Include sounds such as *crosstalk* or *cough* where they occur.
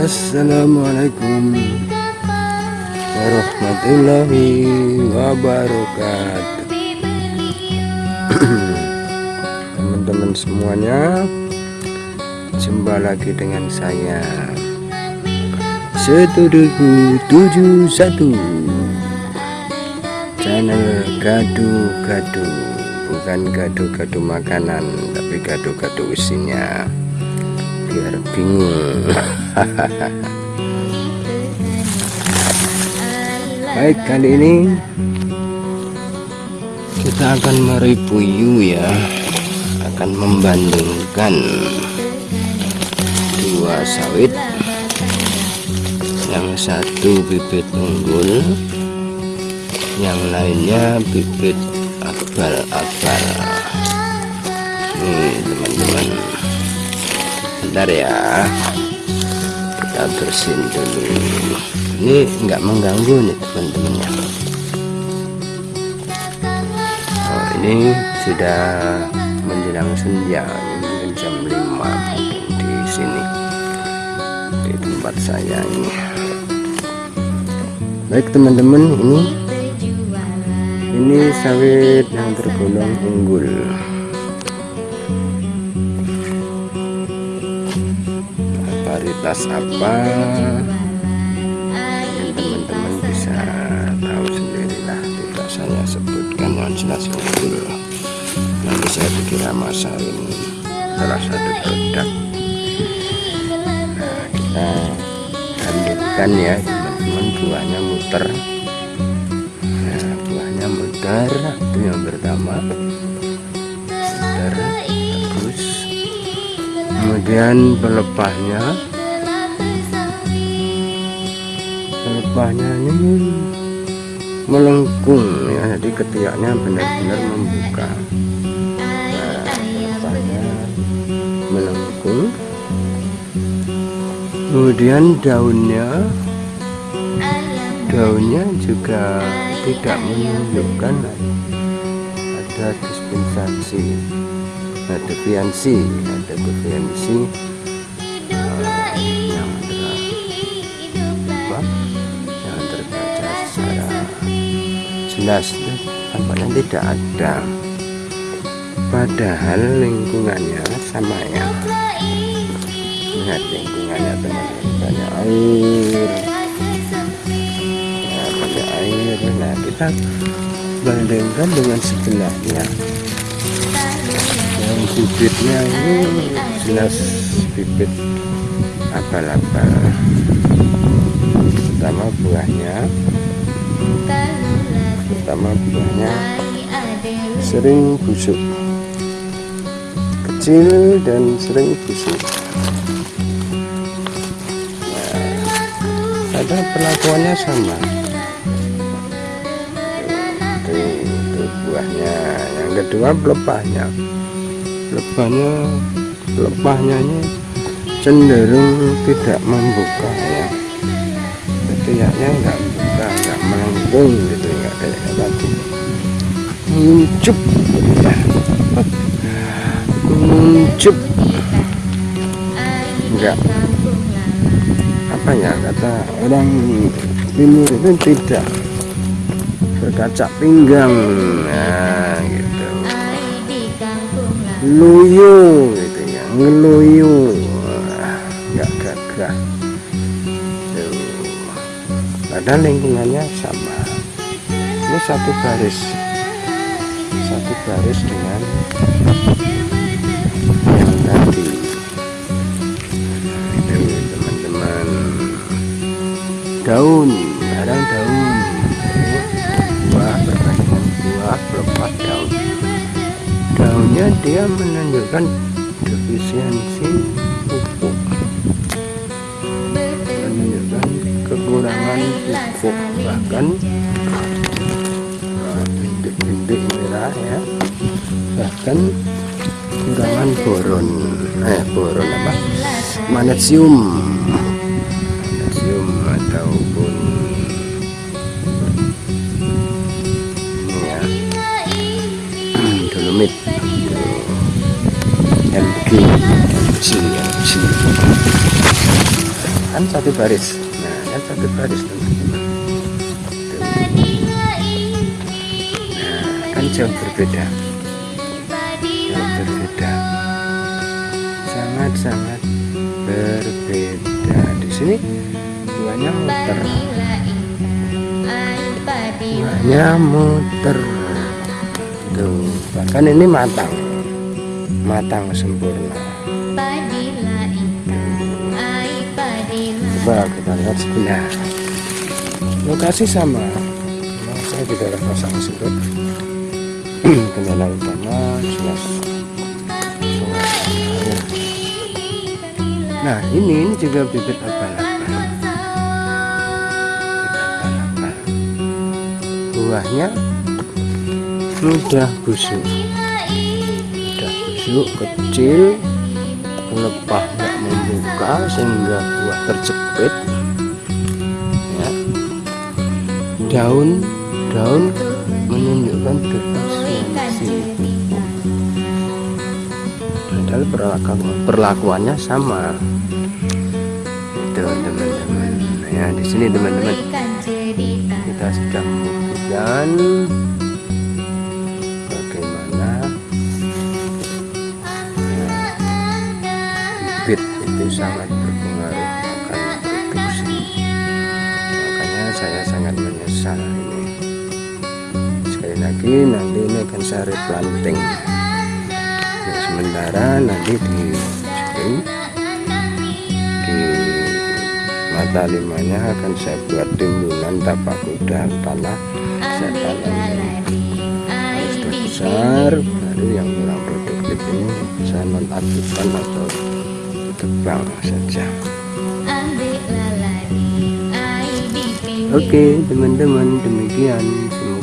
Assalamualaikum warahmatullahi wabarakatuh. *clears throat* Teman-teman semuanya jumpa lagi dengan saya. Tujuh satu. Channel gadu-gadu bukan gadu-gadu makanan tapi gadu-gadu isinya. Biar bingung *laughs* *laughs* baik kali ini kita akan mereview ya. Akan membandingkan dua sawit. Yang satu bibit unggul yang lainnya bibit abal-abal. Nih teman-teman. Bentar ya kita bersihin dulu. Ini enggak mengganggu nih teman-teman ya oh, ini sudah menjelang senja. Mungkin jam 5 di sini. Di tempat saya ini. Baik teman-teman ini ini sawit yang tergolong unggul varietas apa? Teman-teman bisa tahu sendirilah. Tidak saya sebutkan jelas unggul nanti saya dikira masain salah satu produk. Nah kita lanjutkan ya teman-teman. Buahnya muter. Nah buahnya muter. Itu yang pertama. Muter bagus. Kemudian pelepahnya pelepahnya ini melengkung ya. Jadi ketiaknya benar-benar membuka. Nah pelepahnya melengkung. Kemudian daunnya. Daunnya juga tidak menunjukkan ada dispensasi ada deviansi. Ada deviansi jelas tampaknya tidak ada. Padahal lingkungannya sama ya. Lihat lingkungannya teman-teman banyak air. Ya, banyak air. Nah kita bandingkan dengan sebelahnya yang bibitnya ini jelas bibit abal-abal. Pertama buahnya pertama buahnya sering busuk. Kecil dan sering busuk. Nah, ada perlakuannya sama. Itu, itu buahnya yang kedua pelepahnya. Pelepahnya pelepahnya ini cenderung tidak membuka ya. Kayaknya enggak buka enggak melengkung muncup muncup enggak. Apa ya kata orang timur itu tidak berkaca pinggang. Nah gitu. Luyu gitu ya. Ngeluyu. Enggak gagah. Padahal lingkungannya sama ini satu baris satu baris dengan yang tadi. Teman-teman. Daun kadang daun. Buah berbandingan buah pelepah daun. Daunnya dia menunjukkan defisiensi pupuk. Menunjukkan kekurangan pupuk. Bahkan ya. Bahkan kekurangan boron eh boron apa? Magnesium magnesium ataupun ini ya. Dolomit MG MG MG kan satu baris. Nah kan satu baris teman-teman jauh berbeda. Jauh berbeda. Sangat-sangat berbeda. Di sini buahnya muter. Buahnya muter. Tuh bahkan ini matang. Matang sempurna. Coba kita lihat sebelah lokasi sama. Saya juga pasang surut kendala utama jelas nah ini juga bibit abal-abal buahnya mudah busuk. Mudah busuk kecil pelepah nggak membuka sehingga buah terjepit. Ya. daun daun menunjukkan padahal perlakuan, perlakuannya sama. Itu teman-teman. Ya di sini teman-teman. Kita sedang membuktikan bagaimana bibit itu sangat berpengaruh lagi nanti ini akan saya replanting. Ya, sementara nanti di sini di mata limanya akan saya buat timbunan tapak kuda tanah saya tanam sudah besar baru yang kurang produktif ini saya nonaktifkan atau tebang saja. Oke teman-teman demikian semoga